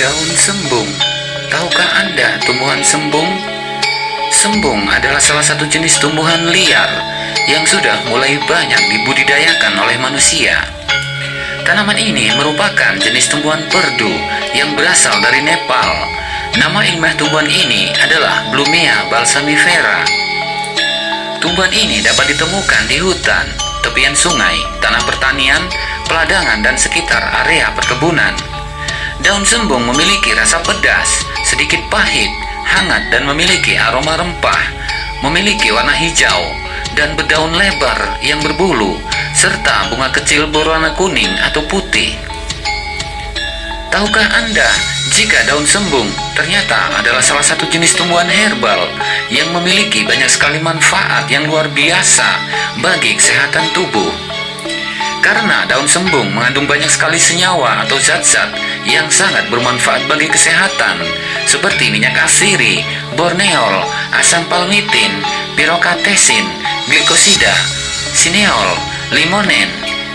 Daun sembung. Tahukah Anda tumbuhan sembung? Sembung adalah salah satu jenis tumbuhan liar yang sudah mulai banyak dibudidayakan oleh manusia. Tanaman ini merupakan jenis tumbuhan perdu yang berasal dari Nepal. Nama ilmiah tumbuhan ini adalah Blumea balsamifera. Tumbuhan ini dapat ditemukan di hutan, tepian sungai, tanah pertanian, peladangan, dan sekitar area perkebunan. Daun sembung memiliki rasa pedas, sedikit pahit, hangat, dan memiliki aroma rempah. Memiliki warna hijau dan berdaun lebar yang berbulu, serta bunga kecil berwarna kuning atau putih. Tahukah Anda jika daun sembung ternyata adalah salah satu jenis tumbuhan herbal yang memiliki banyak sekali manfaat yang luar biasa bagi kesehatan tubuh? Karena daun sembung mengandung banyak sekali senyawa atau zat-zat yang sangat bermanfaat bagi kesehatan, seperti minyak asiri, borneol, asam palmitin, pirokatesin, glikosida, sineol, limonen,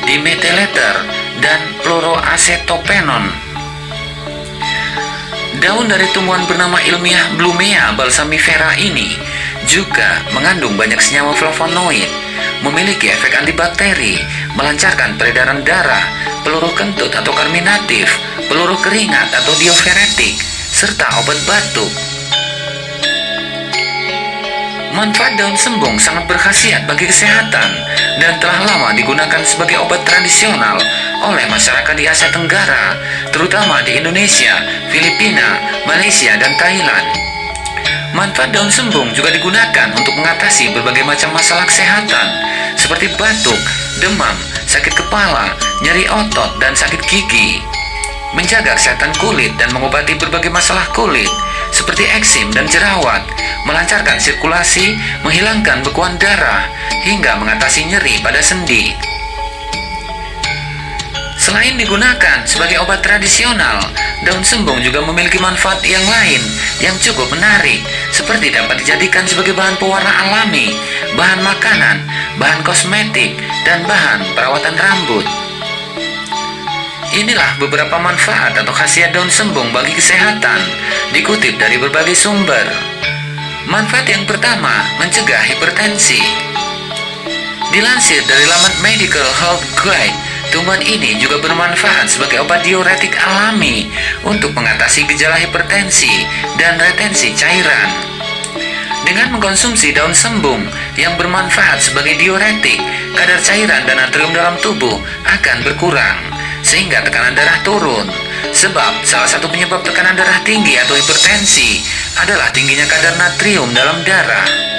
dimethylester, dan fluoroacetopenon. Daun dari tumbuhan bernama ilmiah Blumea balsamifera ini juga mengandung banyak senyawa flavonoid, memiliki efek antibakteri, melancarkan peredaran darah, peluru kentut atau karminatif, peluru keringat atau diuretik, serta obat batuk. Manfaat daun sembung sangat berkhasiat bagi kesehatan dan telah lama digunakan sebagai obat tradisional oleh masyarakat di Asia Tenggara, terutama di Indonesia, Filipina, Malaysia, dan Thailand. Manfaat daun sembung juga digunakan untuk mengatasi berbagai macam masalah kesehatan seperti batuk, demam, sakit kepala, nyeri otot, dan sakit gigi. Menjaga kesehatan kulit dan mengobati berbagai masalah kulit seperti eksim dan jerawat, melancarkan sirkulasi, menghilangkan bekuan darah, hingga mengatasi nyeri pada sendi. Selain digunakan sebagai obat tradisional, daun sembung juga memiliki manfaat yang lain yang cukup menarik, seperti dapat dijadikan sebagai bahan pewarna alami, bahan makanan, bahan kosmetik, dan bahan perawatan rambut. Inilah beberapa manfaat atau khasiat daun sembung bagi kesehatan, dikutip dari berbagai sumber. Manfaat yang pertama, mencegah hipertensi. Dilansir dari laman Medical Health Guide, tumbuhan ini juga bermanfaat sebagai obat diuretik alami untuk mengatasi gejala hipertensi dan retensi cairan. Dengan mengkonsumsi daun sembung yang bermanfaat sebagai diuretik, kadar cairan dan natrium dalam tubuh akan berkurang, sehingga tekanan darah turun. Sebab salah satu penyebab tekanan darah tinggi atau hipertensi adalah tingginya kadar natrium dalam darah.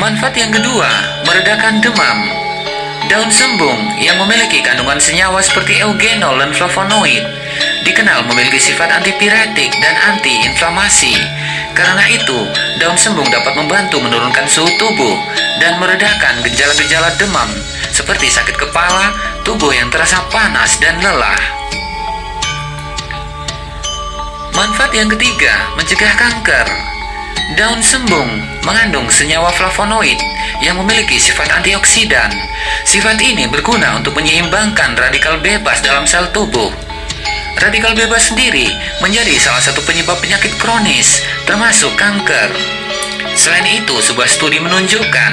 Manfaat yang kedua, meredakan demam. Daun sembung yang memiliki kandungan senyawa seperti eugenol dan flavonoid dikenal memiliki sifat antipiretik dan antiinflamasi. Karena itu, daun sembung dapat membantu menurunkan suhu tubuh dan meredakan gejala-gejala demam seperti sakit kepala, tubuh yang terasa panas dan lelah. Manfaat yang ketiga, mencegah kanker. Daun sembung mengandung senyawa flavonoid yang memiliki sifat antioksidan. Sifat ini berguna untuk menyeimbangkan radikal bebas dalam sel tubuh. Radikal bebas sendiri menjadi salah satu penyebab penyakit kronis, termasuk kanker. Selain itu, sebuah studi menunjukkan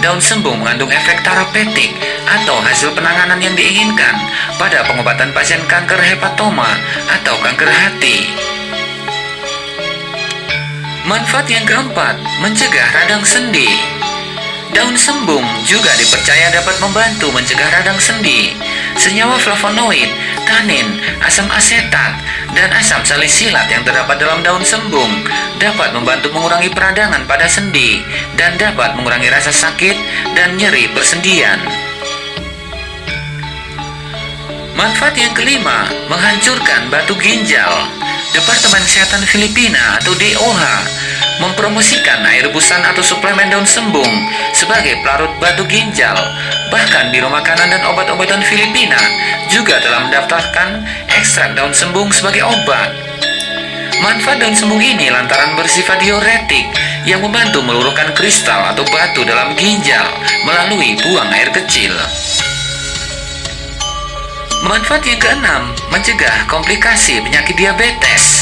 daun sembung mengandung efek terapeutik atau hasil penanganan yang diinginkan pada pengobatan pasien kanker hepatoma atau kanker hati. Manfaat yang keempat, mencegah radang sendi. Daun sembung juga dipercaya dapat membantu mencegah radang sendi. Senyawa flavonoid, tanin, asam asetat, dan asam salisilat yang terdapat dalam daun sembung dapat membantu mengurangi peradangan pada sendi dan dapat mengurangi rasa sakit dan nyeri persendian. Manfaat yang kelima, menghancurkan batu ginjal. Departemen Kesehatan Filipina atau DOH mempromosikan air rebusan atau suplemen daun sembung sebagai pelarut batu ginjal. Bahkan Biro Makanan dan Obat-obatan Filipina juga telah mendaftarkan ekstrak daun sembung sebagai obat. Manfaat daun sembung ini lantaran bersifat diuretik yang membantu meluruhkan kristal atau batu dalam ginjal melalui buang air kecil. Manfaat yang keenam, mencegah komplikasi penyakit diabetes.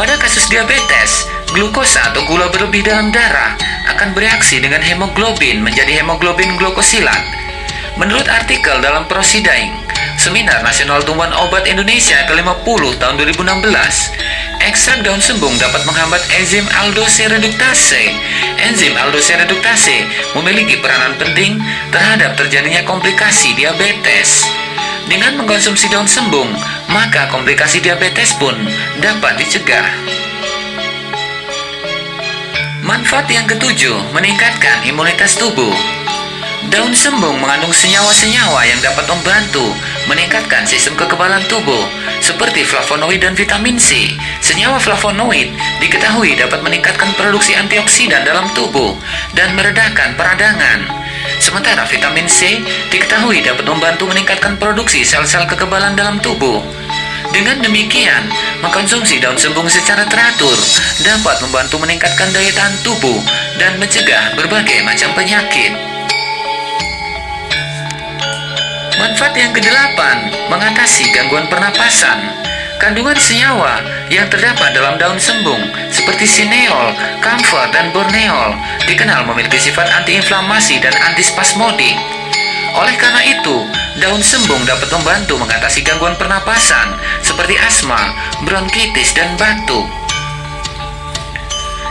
Pada kasus diabetes, glukosa atau gula berlebih dalam darah akan bereaksi dengan hemoglobin menjadi hemoglobin glukosilat. Menurut artikel dalam Prosidaing, Seminar Nasional Tumbuhan Obat Indonesia ke-50 tahun 2016, ekstrak daun sembung dapat menghambat enzim aldose reduktase. Enzim aldose reduktase memiliki peranan penting terhadap terjadinya komplikasi diabetes. Dengan mengkonsumsi daun sembung, maka komplikasi diabetes pun dapat dicegah. Manfaat yang ketujuh, meningkatkan imunitas tubuh. Daun sembung mengandung senyawa-senyawa yang dapat membantu meningkatkan sistem kekebalan tubuh, seperti flavonoid dan vitamin C. Senyawa flavonoid diketahui dapat meningkatkan produksi antioksidan dalam tubuh dan meredakan peradangan. Sementara vitamin C diketahui dapat membantu meningkatkan produksi sel-sel kekebalan dalam tubuh. Dengan demikian, mengkonsumsi daun sembung secara teratur dapat membantu meningkatkan daya tahan tubuh dan mencegah berbagai macam penyakit. Manfaat yang kedelapan, mengatasi gangguan pernapasan. Kandungan senyawa yang terdapat dalam daun sembung seperti sineol, kamfer, dan borneol dikenal memiliki sifat antiinflamasi dan antispasmodik. Oleh karena itu, daun sembung dapat membantu mengatasi gangguan pernapasan seperti asma, bronkitis, dan batuk.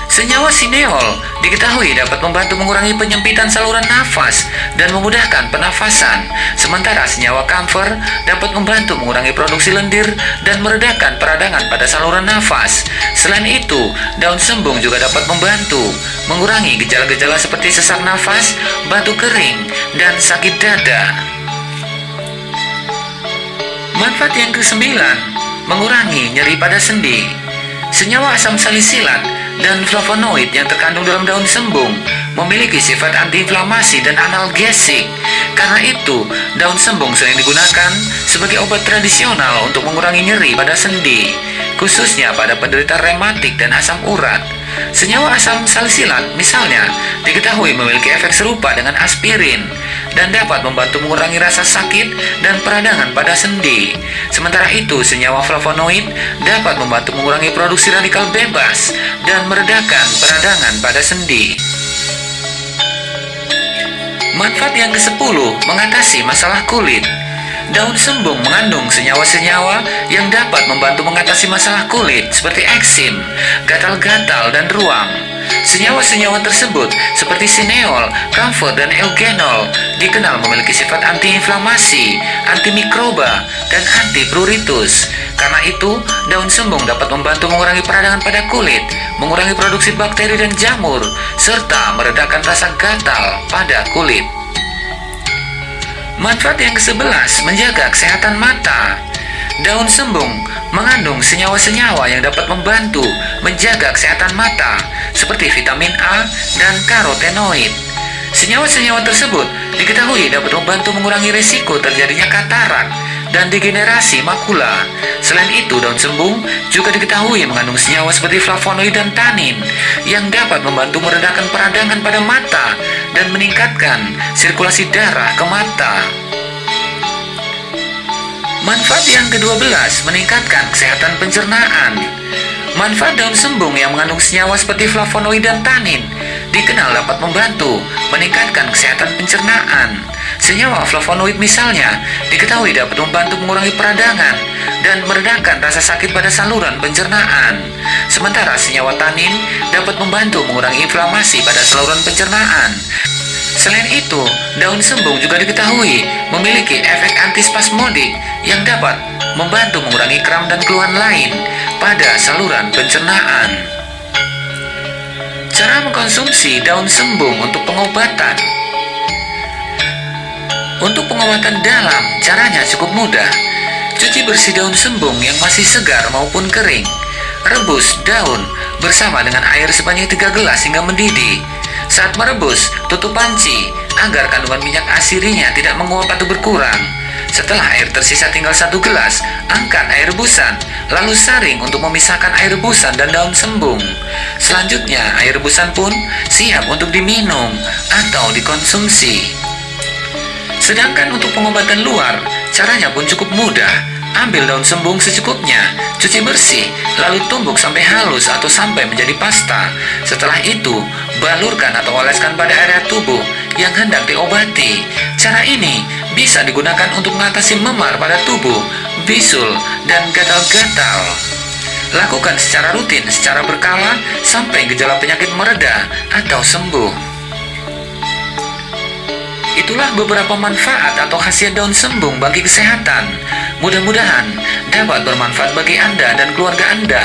Senyawa sineol diketahui dapat membantu mengurangi penyempitan saluran nafas dan memudahkan pernafasan, sementara senyawa kamfer dapat membantu mengurangi produksi lendir dan meredakan peradangan pada saluran nafas. Selain itu, daun sembung juga dapat membantu mengurangi gejala-gejala seperti sesak nafas, batuk kering, dan sakit dada. Manfaat yang kesembilan, mengurangi nyeri pada sendi. Senyawa asam salisilat dan flavonoid yang terkandung dalam daun sembung memiliki sifat antiinflamasi dan analgesik. Karena itu, daun sembung sering digunakan sebagai obat tradisional untuk mengurangi nyeri pada sendi, khususnya pada penderita rematik dan asam urat. Senyawa asam salisilat misalnya diketahui memiliki efek serupa dengan aspirin dan dapat membantu mengurangi rasa sakit dan peradangan pada sendi. Sementara itu, senyawa flavonoid dapat membantu mengurangi produksi radikal bebas dan meredakan peradangan pada sendi. Manfaat yang ke-10 mengatasi masalah kulit. Daun sembung mengandung senyawa-senyawa yang dapat membantu mengatasi masalah kulit seperti eksim, gatal-gatal, dan ruam. Senyawa-senyawa tersebut seperti sineol, camphor, dan eugenol dikenal memiliki sifat antiinflamasi, antimikroba, dan antipruritus. Karena itu, daun sembung dapat membantu mengurangi peradangan pada kulit, mengurangi produksi bakteri dan jamur, serta meredakan rasa gatal pada kulit. Manfaat yang ke-11 menjaga kesehatan mata. Daun sembung mengandung senyawa-senyawa yang dapat membantu menjaga kesehatan mata seperti vitamin A dan karotenoid. Senyawa-senyawa tersebut diketahui dapat membantu mengurangi risiko terjadinya katarak dan degenerasi makula. Selain itu, daun sembung juga diketahui mengandung senyawa seperti flavonoid dan tanin yang dapat membantu meredakan peradangan pada mata dan meningkatkan sirkulasi darah ke mata. Manfaat yang ke-12 meningkatkan kesehatan pencernaan. Manfaat daun sembung yang mengandung senyawa seperti flavonoid dan tanin dikenal dapat membantu meningkatkan kesehatan pencernaan. Senyawa flavonoid misalnya diketahui dapat membantu mengurangi peradangan dan meredakan rasa sakit pada saluran pencernaan. Sementara senyawa tanin dapat membantu mengurangi inflamasi pada saluran pencernaan. Selain itu, daun sembung juga diketahui memiliki efek antispasmodik yang dapat membantu mengurangi kram dan keluhan lain pada saluran pencernaan. Cara mengkonsumsi daun sembung untuk pengobatan untuk pengobatan dalam, caranya cukup mudah. Cuci bersih daun sembung yang masih segar maupun kering. Rebus daun bersama dengan air sebanyak 3 gelas hingga mendidih. Saat merebus, tutup panci agar kandungan minyak asirinya tidak menguap atau berkurang. Setelah air tersisa tinggal satu gelas, angkat air rebusan, lalu saring untuk memisahkan air rebusan dan daun sembung. Selanjutnya, air rebusan pun siap untuk diminum atau dikonsumsi. Sedangkan untuk pengobatan luar, Caranya pun cukup mudah. Ambil daun sembung secukupnya, cuci bersih, lalu tumbuk sampai halus atau sampai menjadi pasta. Setelah itu, balurkan atau oleskan pada area tubuh yang hendak diobati. Cara ini bisa digunakan untuk mengatasi memar pada tubuh, bisul, dan gatal-gatal. Lakukan secara rutin, secara berkala, sampai gejala penyakit mereda atau sembuh. Itulah beberapa manfaat atau khasiat daun sembung bagi kesehatan. Mudah-mudahan dapat bermanfaat bagi Anda dan keluarga Anda.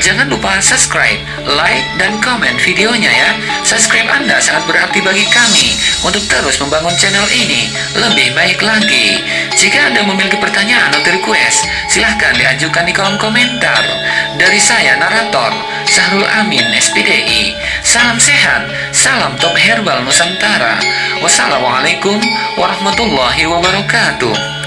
Jangan lupa subscribe, like, dan komen videonya ya. Subscribe Anda sangat berarti bagi kami untuk terus membangun channel ini lebih baik lagi. Jika Anda memiliki pertanyaan atau request, silahkan diajukan di kolom komentar. Dari saya, narator, Sahrul Amin, SPDI. Salam sehat, salam top herbal Nusantara. Wassalamualaikum warahmatullahi wabarakatuh.